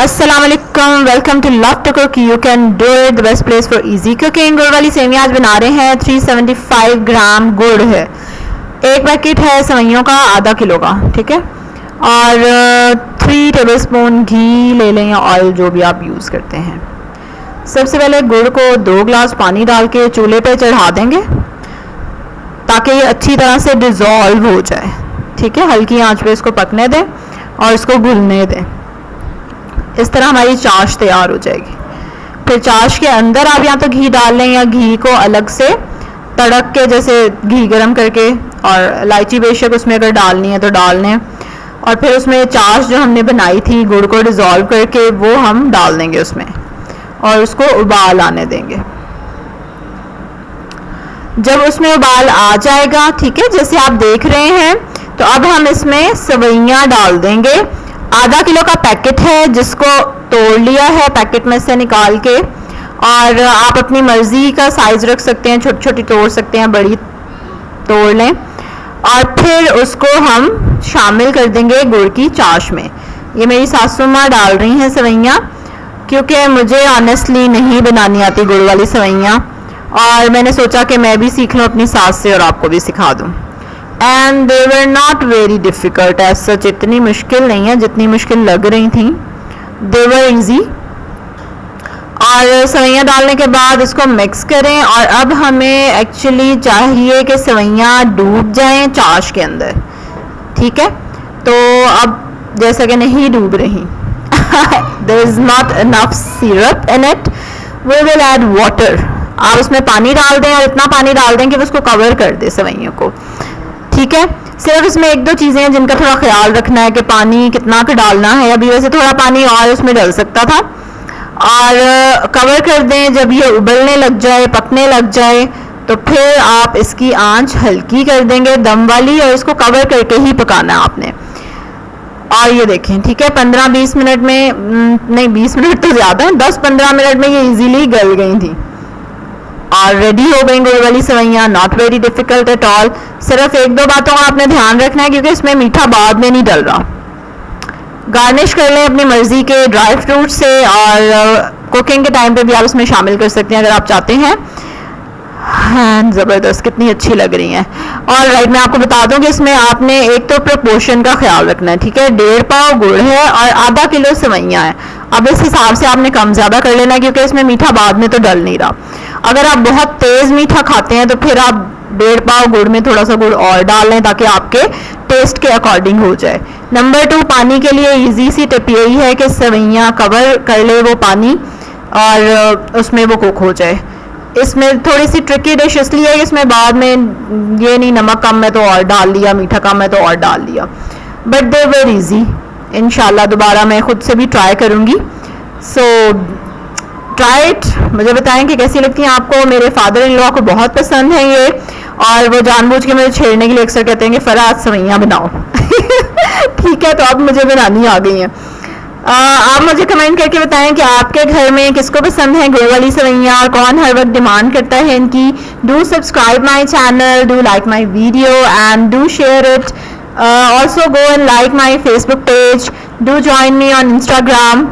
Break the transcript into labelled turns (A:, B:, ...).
A: अस्सलाम वालेकुम to love to cook you can do it the best place for easy cooking गुड़ वाली सेवियाँ आज बना रहे हैं. 375 ग्राम गुड़ है. एक पैकेट है सेवैयों का, आधा किलो का. ठीक है? और थ्री टेबल स्पून घी ले लें या ऑयल जो भी आप यूज़ करते हैं. सबसे पहले गुड़ को दो ग्लास पानी डाल के चूल्हे पे चढ़ा देंगे ताकि ये अच्छी तरह से डिज़ोल्व हो जाए. ठीक है? हल्की आँच पे इसको पकने दें और इसको घुलने दें. इस तरह हमारी चाश तैयार हो जाएगी। फिर चाश के अंदर आप या तो घी डाल लें या घी को अलग से तड़क के जैसे घी गरम करके और इलायची बेशक उसमें अगर डालनी है तो डाल लें। और फिर उसमें चाश जो हमने बनाई थी, गुड़ को डिज़ोल्व करके वो हम डाल देंगे उसमें और उसको उबाल आने देंगे। जब उसमें उबाल आ जाएगा, ठीक है, जैसे आप देख रहे हैं तो अब हम इसमें सवैयाँ डाल देंगे। आधा किलो का पैकेट है जिसको तोड़ लिया है पैकेट में से निकाल के। और आप अपनी मर्ज़ी का साइज़ रख सकते हैं, छोटी छोटी तोड़ सकते हैं, बड़ी तोड़ लें। और फिर उसको हम शामिल कर देंगे गुड़ की चाश में। ये मेरी सासू माँ डाल रही हैं सवैयाँ, क्योंकि मुझे ऑनेस्टली नहीं बनानी आती गुड़ वाली सवैयाँ। और मैंने सोचा कि मैं भी सीख लूँ अपनी सास से और आपको भी सिखा दूँ। And they were not very difficult as such इतनी मुश्किल नहीं है जितनी मुश्किल लग रही थी। दे वर ईजी और सवैयाँ डालने के बाद इसको मिक्स करें और अब हमें एक्चुअली चाहिए कि सवैयाँ डूब जाएँ चाश के अंदर। ठीक है? तो अब जैसा कि नहीं डूब रही। There is not enough syrup in it we will add water आप उसमें पानी डाल दें और इतना पानी डाल दें कि उसको कवर कर दे सवैयों को। ठीक है? सिर्फ़ इसमें एक दो चीज़ें हैं जिनका थोड़ा ख्याल रखना है कि पानी कितना का डालना है। अभी वैसे थोड़ा पानी और उसमें डल सकता था। और कवर कर दें, जब ये उबलने लग जाए, पकने लग जाए तो फिर आप इसकी आँच हल्की कर देंगे, दम वाली, और इसको कवर करके ही पकाना है आपने। और ये देखें, ठीक है? पंद्रह बीस मिनट में नहीं, बीस मिनट तो ज़्यादा है, दस पंद्रह मिनट में ये इजीली गल गई थी। और रेडी हो गई गुड़ वाली सवैयाँ? Not very difficult at all सिर्फ़ एक दो बातों का आपने ध्यान रखना है, क्योंकि इसमें मीठा बाद में नहीं डल रहा। गार्निश कर लें अपनी मर्ज़ी के ड्राई फ्रूट से, और कुकिंग के टाइम पे भी आप इसमें शामिल कर सकते हैं, अगर आप चाहते हैं। ज़बरदस्त, कितनी अच्छी लग रही हैं। और राइट मैं आपको बता दूँ कि इसमें आपने एक तो प्रपोर्शन का ख्याल रखना है, ठीक है? डेढ़ पाव गुड़ है और आधा किलो सवैयाँ हैं। अब इस हिसाब से आपने कम ज़्यादा कर लेना क्योंकि इसमें मीठा बाद में तो डल नहीं रहा। अगर आप बहुत तेज़ मीठा खाते हैं तो फिर आप डेढ़ पाव गुड़ में थोड़ा सा गुड़ और डाल लें ताकि आपके टेस्ट के अकॉर्डिंग हो जाए। नंबर टू पानी के लिए इजी सी टिप यही है कि सवैयाँ कवर कर ले वो पानी और उसमें वो कुक हो जाए। इसमें थोड़ी सी ट्रिकी डिश इसलिए है इसमें बाद में ये नहीं, नमक कम है तो और डाल लिया, मीठा कम है तो और डाल लिया। बट दे वेर ईजी इन दोबारा मैं खुद से भी ट्राई करूँगी। सो ट्राई इट मुझे बताएँ कि कैसी लगती हैं आपको? मेरे फादर इन लॉ को बहुत पसंद है ये, और वो जानबूझ के मुझे छेड़ने के लिए अक्सर कहते हैं कि, फराज, सवैयाँ बनाओ। ठीक है तो अब मुझे बनानी आ गई हैं। आप मुझे कमेंट करके बताएँ कि आपके घर में किसको पसंद है, गुड़ वाली सवैयाँ, और कौन हर वक्त डिमांड करता है इनकी? Do subscribe my channel do like my video and do share it also go and like my Facebook page do join me on Instagram